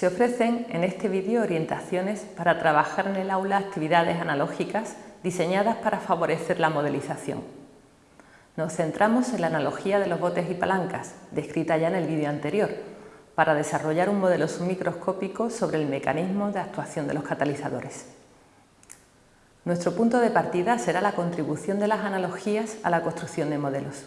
Se ofrecen en este vídeo orientaciones para trabajar en el aula actividades analógicas diseñadas para favorecer la modelización. Nos centramos en la analogía de los botes y palancas, descrita ya en el vídeo anterior, para desarrollar un modelo submicroscópico sobre el mecanismo de actuación de los catalizadores. Nuestro punto de partida será la contribución de las analogías a la construcción de modelos.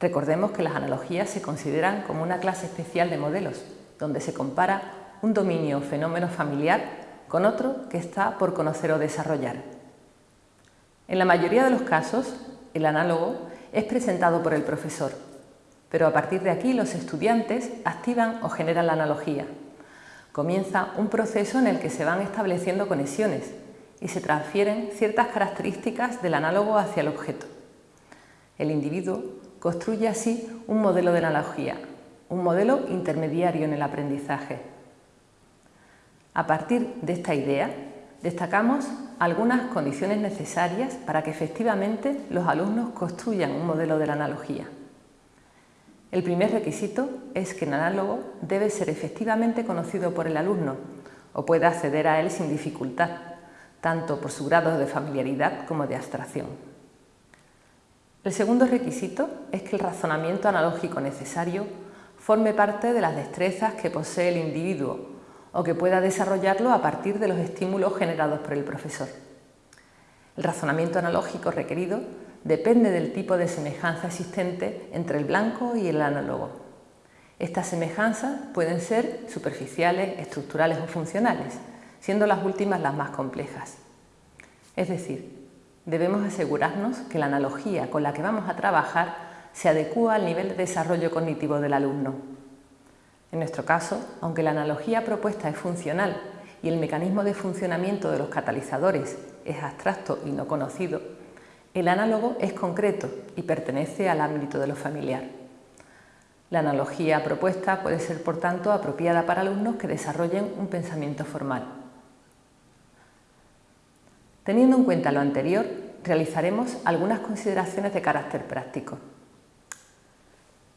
Recordemos que las analogías se consideran como una clase especial de modelos, donde se compara un dominio o fenómeno familiar con otro que está por conocer o desarrollar. En la mayoría de los casos, el análogo es presentado por el profesor, pero a partir de aquí los estudiantes activan o generan la analogía. Comienza un proceso en el que se van estableciendo conexiones y se transfieren ciertas características del análogo hacia el objeto. El individuo construye así un modelo de analogía, un modelo intermediario en el aprendizaje. A partir de esta idea, destacamos algunas condiciones necesarias para que efectivamente los alumnos construyan un modelo de la analogía. El primer requisito es que el análogo debe ser efectivamente conocido por el alumno o pueda acceder a él sin dificultad, tanto por su grado de familiaridad como de abstracción. El segundo requisito es que el razonamiento analógico necesario forme parte de las destrezas que posee el individuo o que pueda desarrollarlo a partir de los estímulos generados por el profesor. El razonamiento analógico requerido depende del tipo de semejanza existente entre el blanco y el análogo. Estas semejanzas pueden ser superficiales, estructurales o funcionales, siendo las últimas las más complejas. Es decir, debemos asegurarnos que la analogía con la que vamos a trabajar se adecúa al nivel de desarrollo cognitivo del alumno. En nuestro caso, aunque la analogía propuesta es funcional y el mecanismo de funcionamiento de los catalizadores es abstracto y no conocido, el análogo es concreto y pertenece al ámbito de lo familiar. La analogía propuesta puede ser, por tanto, apropiada para alumnos que desarrollen un pensamiento formal. Teniendo en cuenta lo anterior, realizaremos algunas consideraciones de carácter práctico.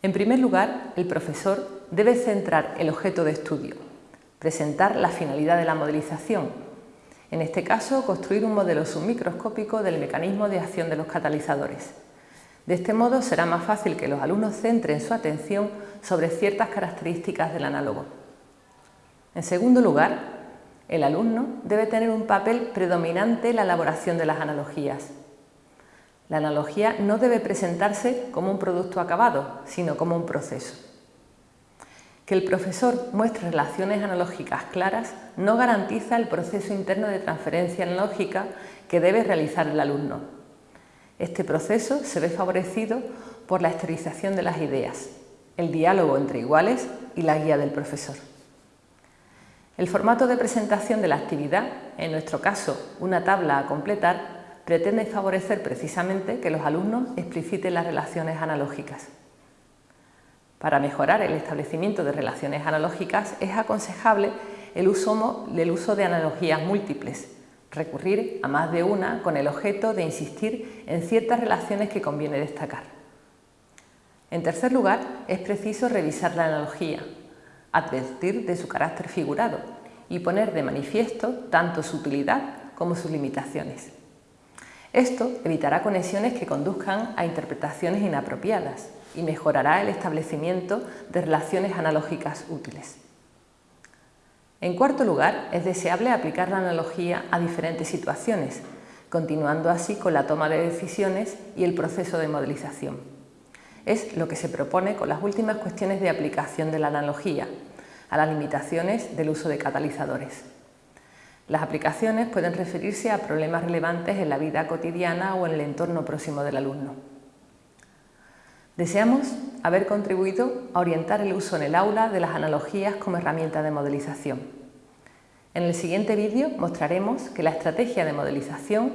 En primer lugar, el profesor debe centrar el objeto de estudio, presentar la finalidad de la modelización, en este caso construir un modelo submicroscópico del mecanismo de acción de los catalizadores. De este modo será más fácil que los alumnos centren su atención sobre ciertas características del análogo. En segundo lugar, el alumno debe tener un papel predominante en la elaboración de las analogías. La analogía no debe presentarse como un producto acabado, sino como un proceso. Que el profesor muestre relaciones analógicas claras no garantiza el proceso interno de transferencia analógica que debe realizar el alumno. Este proceso se ve favorecido por la exteriorización de las ideas, el diálogo entre iguales y la guía del profesor. El formato de presentación de la actividad, en nuestro caso una tabla a completar, pretende favorecer precisamente que los alumnos expliciten las relaciones analógicas. Para mejorar el establecimiento de relaciones analógicas es aconsejable el uso, el uso de analogías múltiples, recurrir a más de una con el objeto de insistir en ciertas relaciones que conviene destacar. En tercer lugar, es preciso revisar la analogía, advertir de su carácter figurado y poner de manifiesto tanto su utilidad como sus limitaciones. Esto evitará conexiones que conduzcan a interpretaciones inapropiadas y mejorará el establecimiento de relaciones analógicas útiles. En cuarto lugar, es deseable aplicar la analogía a diferentes situaciones, continuando así con la toma de decisiones y el proceso de modelización. Es lo que se propone con las últimas cuestiones de aplicación de la analogía, a las limitaciones del uso de catalizadores. Las aplicaciones pueden referirse a problemas relevantes en la vida cotidiana o en el entorno próximo del alumno. Deseamos haber contribuido a orientar el uso en el aula de las analogías como herramienta de modelización. En el siguiente vídeo mostraremos que la estrategia de modelización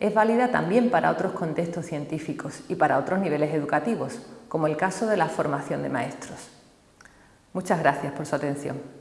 es válida también para otros contextos científicos y para otros niveles educativos, como el caso de la formación de maestros. Muchas gracias por su atención.